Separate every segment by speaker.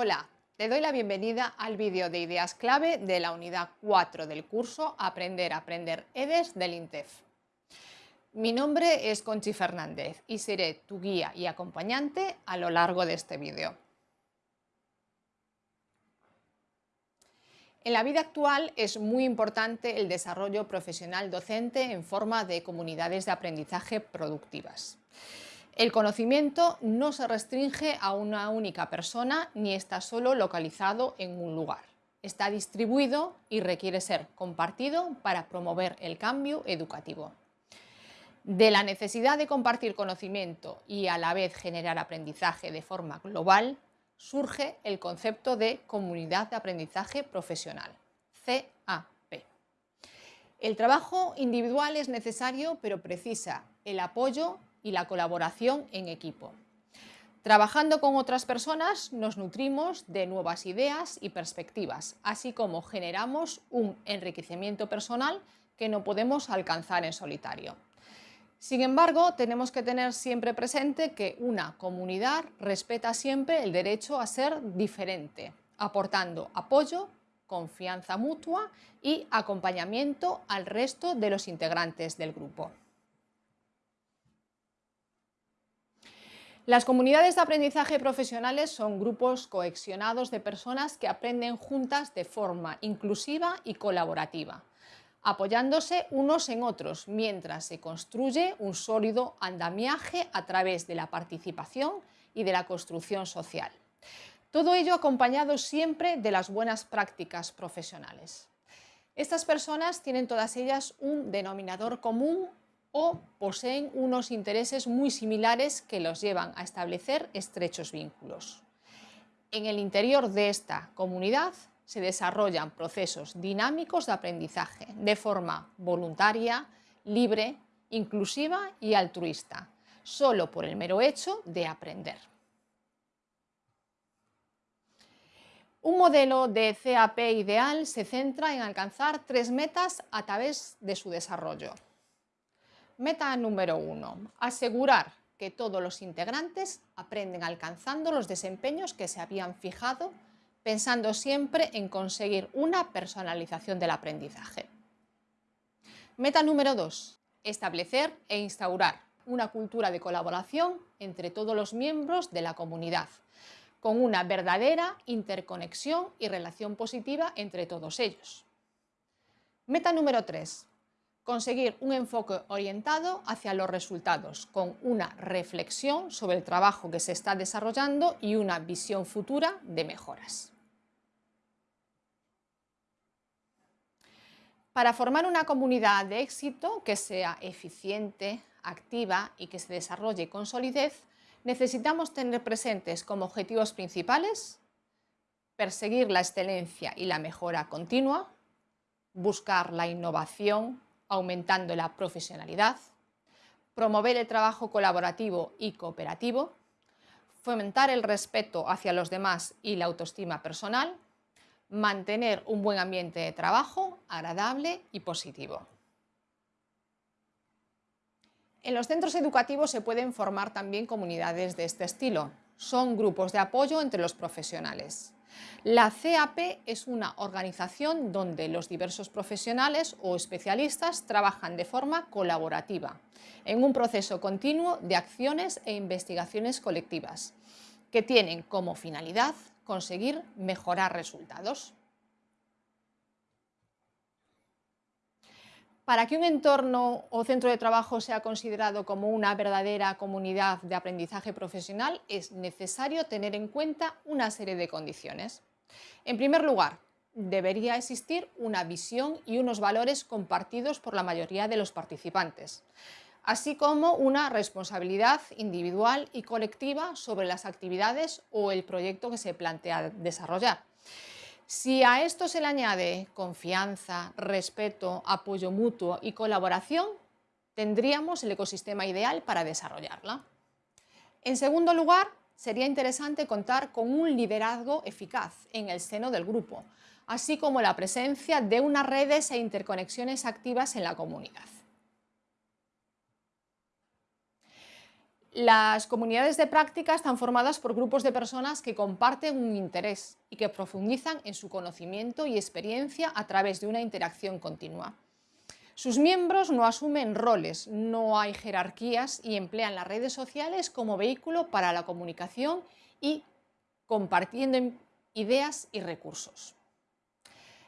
Speaker 1: Hola, te doy la bienvenida al vídeo de ideas clave de la unidad 4 del curso Aprender a Aprender EDES del INTEF. Mi nombre es Conchi Fernández y seré tu guía y acompañante a lo largo de este vídeo. En la vida actual es muy importante el desarrollo profesional docente en forma de comunidades de aprendizaje productivas. El conocimiento no se restringe a una única persona ni está solo localizado en un lugar. Está distribuido y requiere ser compartido para promover el cambio educativo. De la necesidad de compartir conocimiento y a la vez generar aprendizaje de forma global, surge el concepto de Comunidad de Aprendizaje Profesional, CAP. El trabajo individual es necesario, pero precisa el apoyo y la colaboración en equipo. Trabajando con otras personas nos nutrimos de nuevas ideas y perspectivas, así como generamos un enriquecimiento personal que no podemos alcanzar en solitario. Sin embargo, tenemos que tener siempre presente que una comunidad respeta siempre el derecho a ser diferente, aportando apoyo, confianza mutua y acompañamiento al resto de los integrantes del grupo. Las comunidades de aprendizaje profesionales son grupos cohesionados de personas que aprenden juntas de forma inclusiva y colaborativa, apoyándose unos en otros mientras se construye un sólido andamiaje a través de la participación y de la construcción social. Todo ello acompañado siempre de las buenas prácticas profesionales. Estas personas tienen todas ellas un denominador común o poseen unos intereses muy similares que los llevan a establecer estrechos vínculos. En el interior de esta comunidad se desarrollan procesos dinámicos de aprendizaje de forma voluntaria, libre, inclusiva y altruista, solo por el mero hecho de aprender. Un modelo de CAP ideal se centra en alcanzar tres metas a través de su desarrollo. Meta número uno, asegurar que todos los integrantes aprenden alcanzando los desempeños que se habían fijado, pensando siempre en conseguir una personalización del aprendizaje. Meta número dos, establecer e instaurar una cultura de colaboración entre todos los miembros de la comunidad, con una verdadera interconexión y relación positiva entre todos ellos. Meta número 3 conseguir un enfoque orientado hacia los resultados, con una reflexión sobre el trabajo que se está desarrollando y una visión futura de mejoras. Para formar una comunidad de éxito que sea eficiente, activa y que se desarrolle con solidez, necesitamos tener presentes como objetivos principales perseguir la excelencia y la mejora continua, buscar la innovación, aumentando la profesionalidad, promover el trabajo colaborativo y cooperativo, fomentar el respeto hacia los demás y la autoestima personal, mantener un buen ambiente de trabajo agradable y positivo. En los centros educativos se pueden formar también comunidades de este estilo. Son grupos de apoyo entre los profesionales. La CAP es una organización donde los diversos profesionales o especialistas trabajan de forma colaborativa, en un proceso continuo de acciones e investigaciones colectivas, que tienen como finalidad conseguir mejorar resultados. Para que un entorno o centro de trabajo sea considerado como una verdadera comunidad de aprendizaje profesional, es necesario tener en cuenta una serie de condiciones. En primer lugar, debería existir una visión y unos valores compartidos por la mayoría de los participantes, así como una responsabilidad individual y colectiva sobre las actividades o el proyecto que se plantea desarrollar. Si a esto se le añade confianza, respeto, apoyo mutuo y colaboración, tendríamos el ecosistema ideal para desarrollarla. En segundo lugar, sería interesante contar con un liderazgo eficaz en el seno del grupo, así como la presencia de unas redes e interconexiones activas en la comunidad. Las comunidades de práctica están formadas por grupos de personas que comparten un interés y que profundizan en su conocimiento y experiencia a través de una interacción continua. Sus miembros no asumen roles, no hay jerarquías y emplean las redes sociales como vehículo para la comunicación y compartiendo ideas y recursos.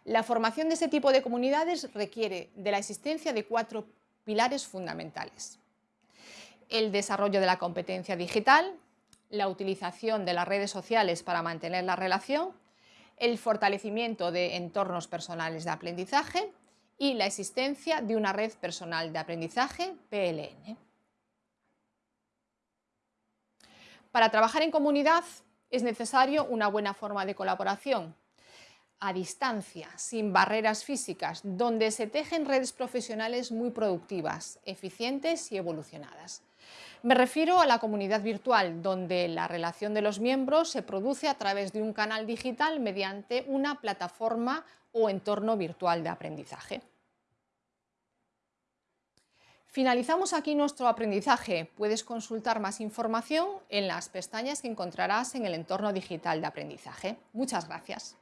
Speaker 1: La formación de este tipo de comunidades requiere de la existencia de cuatro pilares fundamentales el desarrollo de la competencia digital, la utilización de las redes sociales para mantener la relación, el fortalecimiento de entornos personales de aprendizaje y la existencia de una red personal de aprendizaje PLN. Para trabajar en comunidad es necesario una buena forma de colaboración, a distancia, sin barreras físicas, donde se tejen redes profesionales muy productivas, eficientes y evolucionadas. Me refiero a la comunidad virtual, donde la relación de los miembros se produce a través de un canal digital mediante una plataforma o entorno virtual de aprendizaje. Finalizamos aquí nuestro aprendizaje. Puedes consultar más información en las pestañas que encontrarás en el entorno digital de aprendizaje. Muchas gracias.